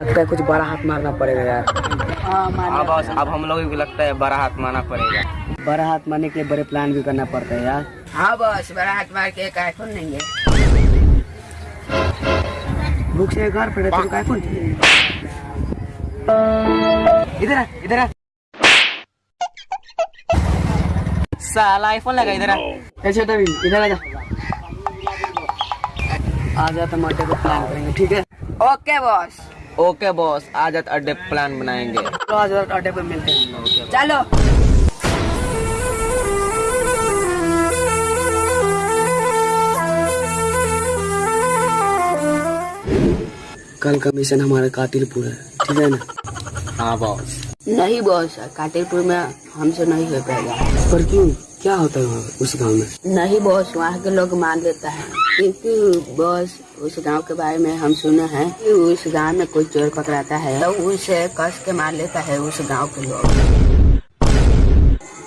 लगता है कुछ बड़ा हाथ मारना पड़ेगा यार। हाँ बॉस अब हम लोगों को लगता है बड़ा हाथ मारना पड़ेगा। बड़ा हाथ मारने के लिए बड़े प्लान भी करना पड़ता है यार। हाँ बॉस बड़ा हाथ मार के काय खोल लेंगे। बुक से घर पर तुम काय फ़ोन इधर आ, इधर आ। साला आईफोन लगा इधर आ। ए छोटा भी इधर आ जा। आ जा तो मर्डे को प्लान करेंगे ठीक है? ओके बॉस ओके बॉस आज रात अड्डे प्लान बनाएँगे। तो आज रात अड्डे पर मिलते हैं। चलो। कल का मिशन हमारा कातिलपुर पूरा है। ठीक है ना? हाँ बॉस नहीं बॉस काटेपुर में हमसे नहीं हो पाएगा पर क्यों? क्या होता है वहाँ उस गाँव में? नहीं बॉस वहाँ के लोग मान लेता है। क्योंकि बॉस उस गाँव के बारे में हम सुने हैं कि उस गाँव में कोई चोर पकड़ाता है तो उसे कस के मार लेता है उस गाँव के लोग।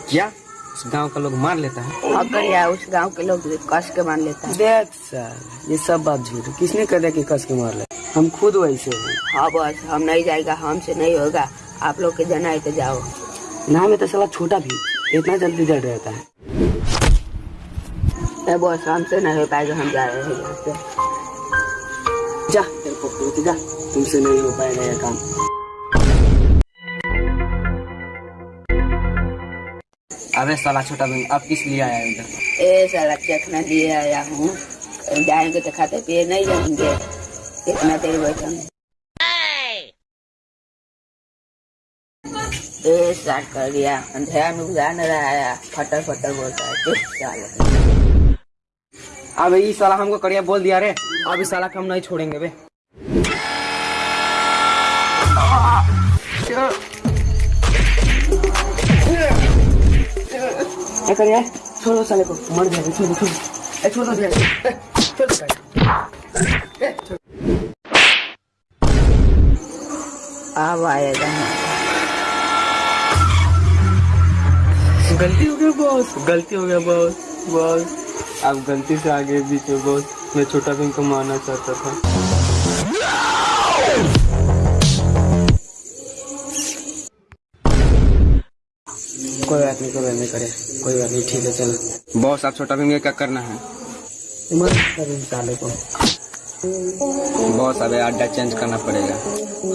क्या? उस गाँव का लोग मार लेता है? अगर या उस गाँव के लोग कस के मार लेता है। देख सर ये सब बात झूठ किसने कह दिया कि कस के मार ले? हम खुद वैसे हैं। हाँ बॉस हम नहीं जाएगा हमसे नहीं होगा। आप लोग के जाना है तो जाओ। ना में तो साला छोटा भी इतना जल्दी डर रहता है। ए बॉस हमसे नहीं हो पाएगा हम जा रहे हैं यहाँ से। जा तेरे को पूछ जा। तुमसे नहीं हो पाएगा ये काम। अबे साला छोटा भी अब किस लिए आया इधर? ए साला चखना लिए आया हूँ। जाएँगे तो खाते पिए नहीं जाएँगे। कितना देर बैठेंगे ए स्टार्ट कर दिया अंधेरा में गुजार न रहा है फटर फटर बोलता है चुप साले अबे ये साला हमको कड़िया बोल दिया रे। अब इस साला हम नहीं छोड़ेंगे बे। क्या कर यार छोड़ो साले को। मर जाएगा छोड़ो छोड़ो। छोड़ो दे छोड़ो। अब आएगा गलती हो गया बॉस गलती हो गया बॉस बॉस अब गलती से आगे बीच में बॉस मैं छोटा भी को मारना चाहता था। कोई बात नहीं कोई बात नहीं करे। कोई बात नहीं ठीक है चलो। बॉस आप छोटा भी क्या करना है? को। बॉस अबे अड्डा चेंज करना पड़ेगा।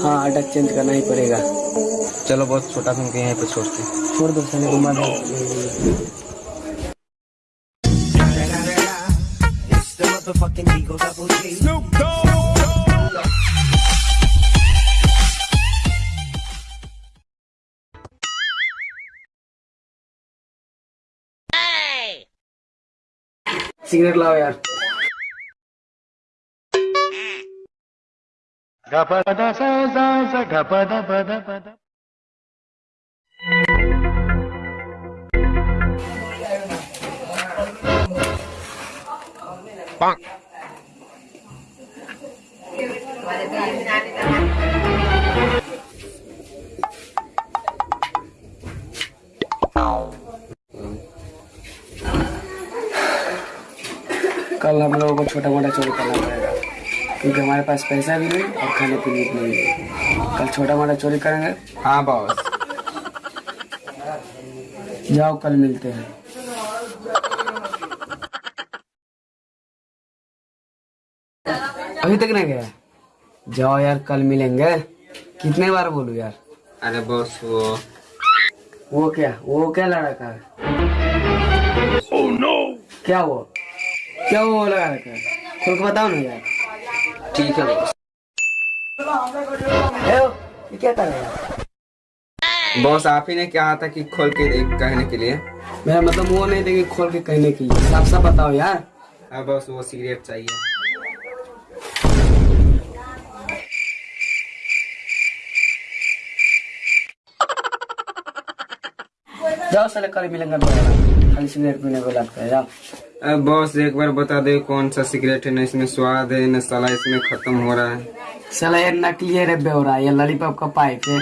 हाँ अड्डा चेंज करना ही पड़ेगा। चलो बहुत छोटा भी को यहीं पे छोड़ते हैं। छोड़ दो को मर दो। सिगरेट लाओ यार। कल हम लोगों को छोटा मोटा चोरी करना पड़ेगा। क्योंकि हमारे पास पैसा भी नहीं और खाने पीने के लिए भी कल छोटा मोटा चोरी करेंगे? हाँ बॉस। जाओ कल मिलते हैं। अभी तक नहीं गया? जाओ यार कल मिलेंगे। कितने बार बोलू यार? अरे बॉस वो वो क्या? वो क्या लड़का? है क्या वो? क्या वो लगा रखा है खुल के बताओ ना यार? ठीक है। बॉस ये क्या कर रहा है? बॉस आप ही ने कहा था कि खोल के देख कहने के लिए। मेरा मतलब वो नहीं देगी खोल के कहने के लिए। साफ़ साफ़ बताओ यार। हाँ बॉस वो सिगरेट चाहिए। जाओ साले कल मिलेंगे खाली सिगरेट पीने को लगता है जाओ। बॉस एक बार बता दे कौन सा सिगरेट है? न इसमें स्वाद है न साला इसमें खत्म हो रहा है। साला ये नकली है रे बेवरा ये लॉलीपॉप का पाइप है।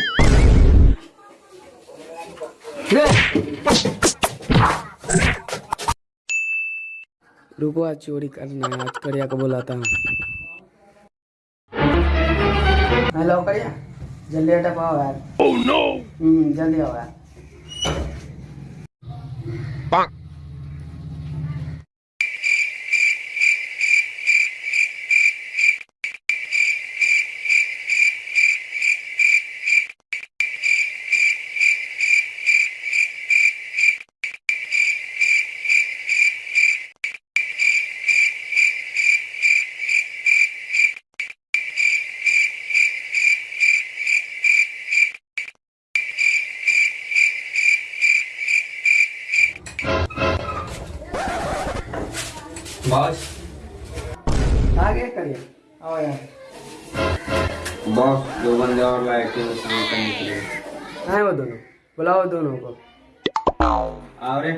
रुको आज चोरी करना है आज करिया को बुलाता हूँ। हेलो करिया। जल्दी हटा पाओ यार। ओह नो हम्म जल्दी आओ यार। बॉस आगे करिए। आओ यार बॉस दो बंदे और लाए थे वो शाम करने के लिए आए वो दोनों। बुलाओ दोनों को। आओ रे।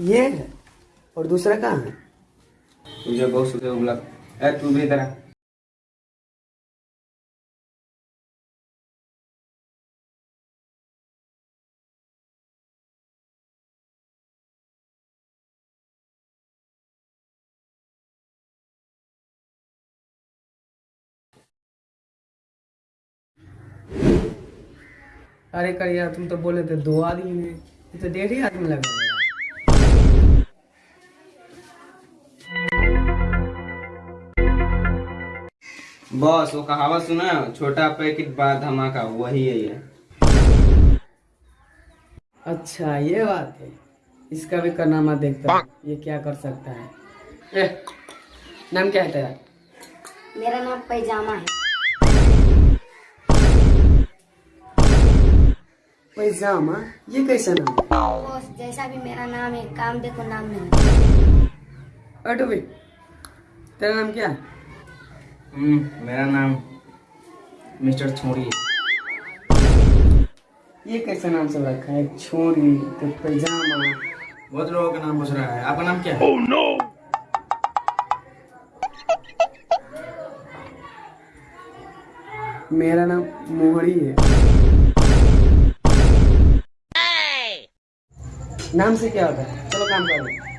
ये है और दूसरा कहाँ है। तुझे बहुत सुबह उगला। ए तू भी इधर आ। अरे करिया तुम तो बोले थे दो आदमी में तो डेढ़ ही आदमी लग बॉस वो कहावत सुना? छोटा पैकेट बड़ा धमाका वही है ये। अच्छा ये बात है। इसका भी करनामा देखता हूँ। ये क्या कर सकता है? ए, नाम क्या है तेरा? मेरा नाम पैजामा है। पैजामा? ये कैसा नाम बॉस जैसा भी मेरा नाम है काम देखो नाम नहीं। अटो भाई तेरा नाम क्या है? मेरा नाम मिस्टर छोड़ी है। ये कैसा नाम सब रखा है? छोरी तो पैजामा। बहुत लोगों का नाम पूछ रहा है। आपका नाम क्या है? मेरा नाम मोहरी है। Hey! नाम से क्या होता है? चलो काम करो।